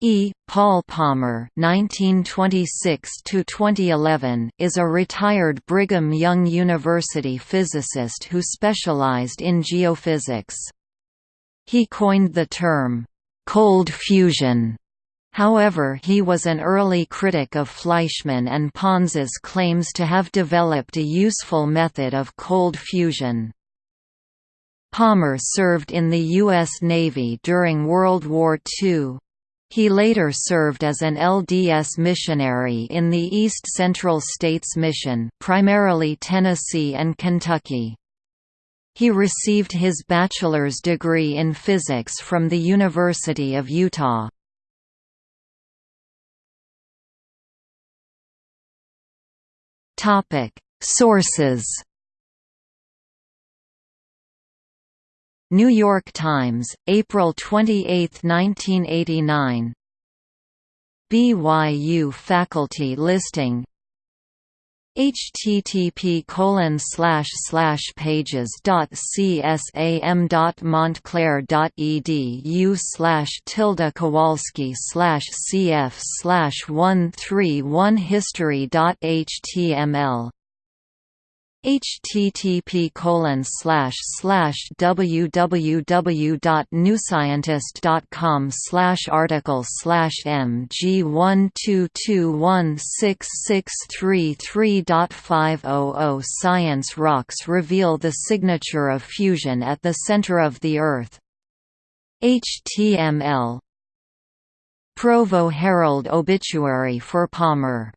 E. Paul Palmer (1926–2011) is a retired Brigham Young University physicist who specialized in geophysics. He coined the term "cold fusion." However he was an early critic of Fleischmann and Pons's claims to have developed a useful method of cold fusion. Palmer served in the U.S. Navy during World War II. He later served as an LDS missionary in the East Central States Mission primarily Tennessee and Kentucky. He received his bachelor's degree in physics from the University of Utah. Sources New York Times, April 28, 1989 BYU faculty listing. Http colon slash slash pages dot csam dot montclair dot edu slash tilde kowalski slash cf slash one three one history dot html http colon slash slash www.newscientist.com slash article slash mg one two two one six six three three dot five oh oh Science rocks reveal the signature of fusion at the center of the Earth. HTML Provo Herald obituary for Palmer